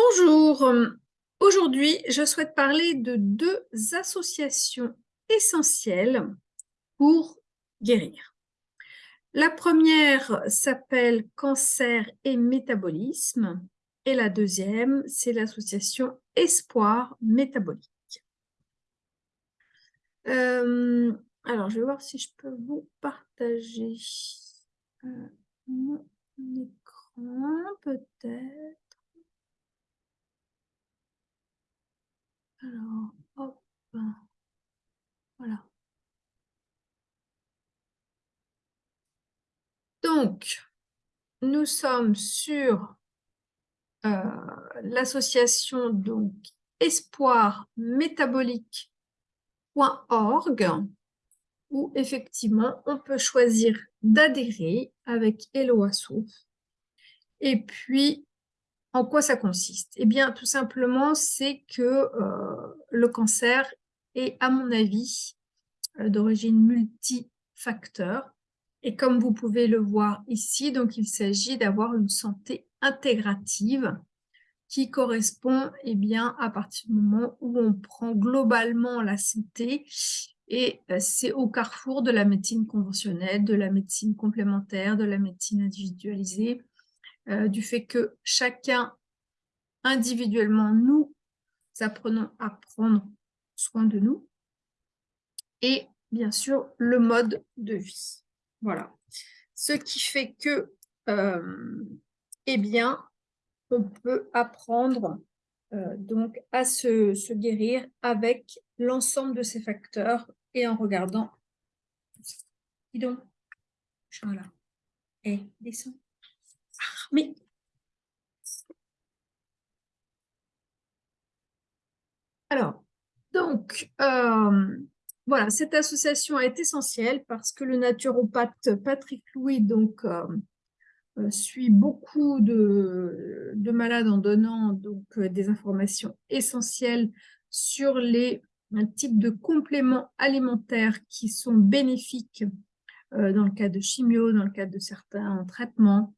Bonjour, aujourd'hui je souhaite parler de deux associations essentielles pour guérir. La première s'appelle Cancer et Métabolisme et la deuxième c'est l'association Espoir Métabolique. Euh, alors je vais voir si je peux vous partager euh, mon écran peut-être. Alors, hop, voilà. Donc, nous sommes sur euh, l'association donc espoir métabolique.org où effectivement on peut choisir d'adhérer avec Hello Et puis en quoi ça consiste? Eh bien, tout simplement, c'est que euh, le cancer est, à mon avis, euh, d'origine multifacteur. Et comme vous pouvez le voir ici, donc il s'agit d'avoir une santé intégrative qui correspond eh bien, à partir du moment où on prend globalement la santé et euh, c'est au carrefour de la médecine conventionnelle, de la médecine complémentaire, de la médecine individualisée, euh, du fait que chacun, individuellement, nous apprenons à prendre soin de nous, et bien sûr, le mode de vie. Voilà. Ce qui fait que, euh, eh bien, on peut apprendre euh, donc à se, guérir avec l'ensemble de ces facteurs et en regardant. Dis donc, voilà. Et descends. Mais alors, donc, euh, voilà, cette association est essentielle parce que le naturopathe Patrick Louis donc, euh, euh, suit beaucoup de, de, malades en donnant donc, des informations essentielles sur les types de compléments alimentaires qui sont bénéfiques dans le cas de chimio, dans le cadre de certains traitements,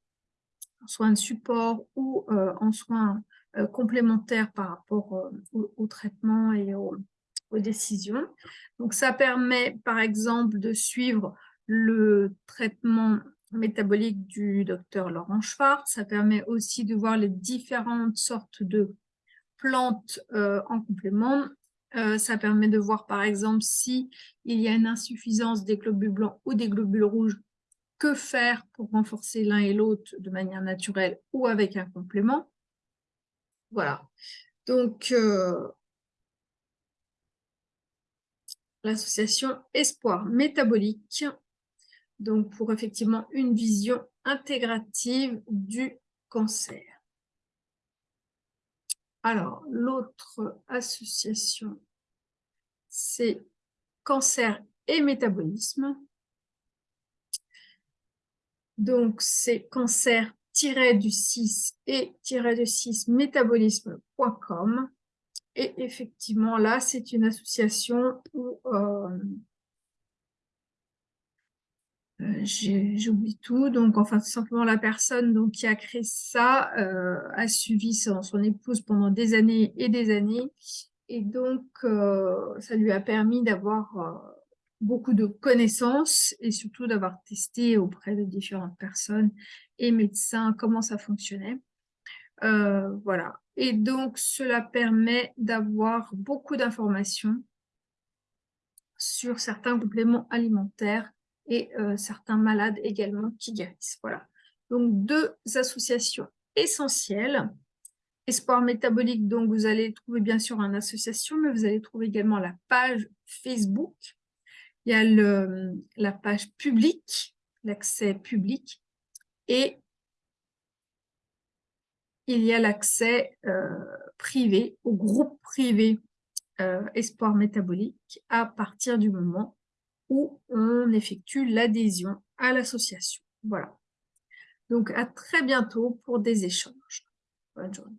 en soins de support ou euh, en soins euh, complémentaires par rapport euh, au, traitement et aux décisions. Donc, ça permet, par exemple, de suivre le traitement métabolique du docteur Laurent Schwartz. Ça permet aussi de voir les différentes sortes de plantes en complément. ça permet de voir, par exemple, si il y a une insuffisance des globules blancs ou des globules rouges que faire pour renforcer l'un et l'autre de manière naturelle ou avec un complément. Voilà. Donc, euh, l'association Espoir Métabolique, donc pour effectivement une vision intégrative du cancer. Alors, l'autre association, c'est Cancer et Métabolisme. Donc, c'est cancer-du-6 et-du-6 métabolisme.com. Et effectivement, là, c'est une association où euh, euh, j'oublie tout. Donc, enfin, tout simplement, la personne donc, qui a créé ça euh, a suivi son, son, épouse pendant des années et des années. Et donc, ça lui a permis d'avoir beaucoup de connaissances et surtout d'avoir testé auprès de différentes personnes et médecins comment ça fonctionnait. Euh, voilà. Et donc, cela permet d'avoir beaucoup d'informations sur certains compléments alimentaires et euh, certains malades également qui guérissent. Voilà. Donc, deux associations essentielles. Espoir métabolique, donc vous allez trouver bien sûr une association, mais vous allez trouver également la page Facebook il y a la page publique, l'accès public, et il y a l'accès euh, privé, au groupe privé euh, Espoir Métabolique, à partir du moment où on effectue l'adhésion à l'association. Voilà. Donc, à très bientôt pour des échanges. Bonne journée.